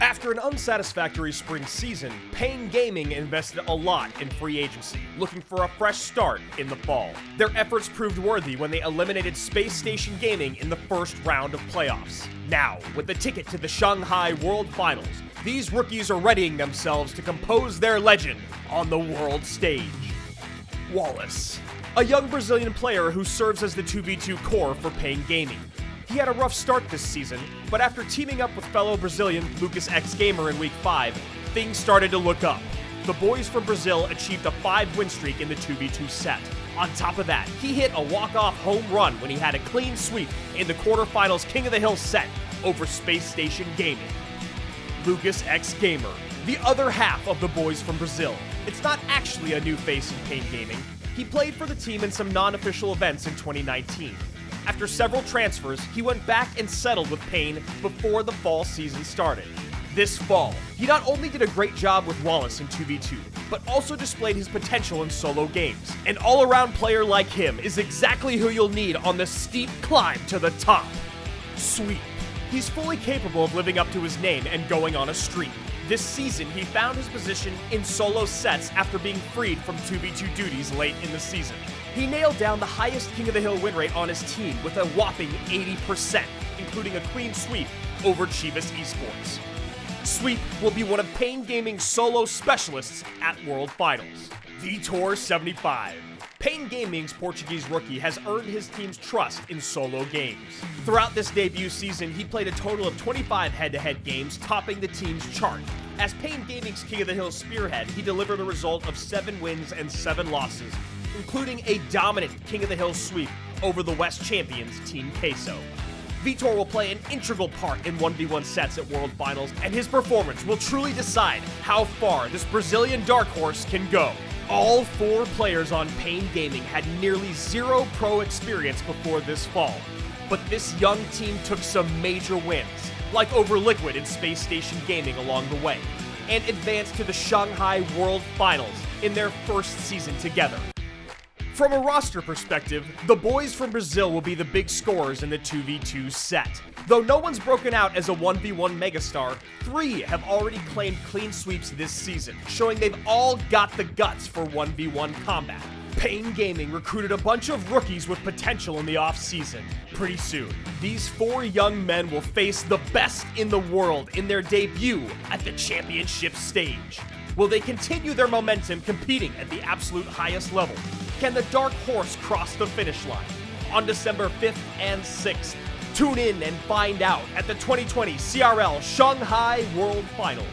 After an unsatisfactory spring season, Pain Gaming invested a lot in free agency, looking for a fresh start in the fall. Their efforts proved worthy when they eliminated Space Station Gaming in the first round of playoffs. Now, with the ticket to the Shanghai World Finals, these rookies are readying themselves to compose their legend on the world stage. Wallace, a young Brazilian player who serves as the 2v2 core for Pain Gaming. He had a rough start this season, but after teaming up with fellow Brazilian Lucas X Gamer in Week 5, things started to look up. The boys from Brazil achieved a 5 win streak in the 2v2 set. On top of that, he hit a walk-off home run when he had a clean sweep in the quarterfinals King of the Hill set over Space Station Gaming. Lucas X Gamer, the other half of the boys from Brazil. It's not actually a new face in Pain Gaming. He played for the team in some non-official events in 2019. After several transfers, he went back and settled with Pain before the fall season started. This fall, he not only did a great job with Wallace in 2v2, but also displayed his potential in solo games. An all-around player like him is exactly who you'll need on the steep climb to the top. Sweep. He's fully capable of living up to his name and going on a streak. This season, he found his position in solo sets after being freed from 2v2 duties late in the season. He nailed down the highest King of the Hill win rate on his team with a whopping 80%, including a clean sweep over Chivas Esports. Sweep will be one of Pain Gaming's solo specialists at World Finals. Vitor 75. Pain Gaming's Portuguese rookie has earned his team's trust in solo games. Throughout this debut season, he played a total of 25 head-to-head games, topping the team's chart. As Pain Gaming's King of the Hill spearhead, he delivered a result of 7 wins and 7 losses, including a dominant King of the Hill sweep over the West champions Team Queso. Vitor will play an integral part in 1v1 sets at World Finals, and his performance will truly decide how far this Brazilian dark horse can go. All four players on Pain Gaming had nearly zero pro experience before this fall, but this young team took some major wins, like over Liquid and Space Station Gaming along the way, and advanced to the Shanghai World Finals in their first season together. From a roster perspective, the boys from Brazil will be the big scorers in the 2v2 set. Though no one's broken out as a 1v1 megastar, three have already claimed clean sweeps this season, showing they've all got the guts for 1v1 combat. Pain Gaming recruited a bunch of rookies with potential in the offseason. Pretty soon, these four young men will face the best in the world in their debut at the championship stage. Will they continue their momentum competing at the absolute highest level? Can the Dark Horse cross the finish line? On December 5th and 6th, tune in and find out at the 2020 CRL Shanghai World Finals.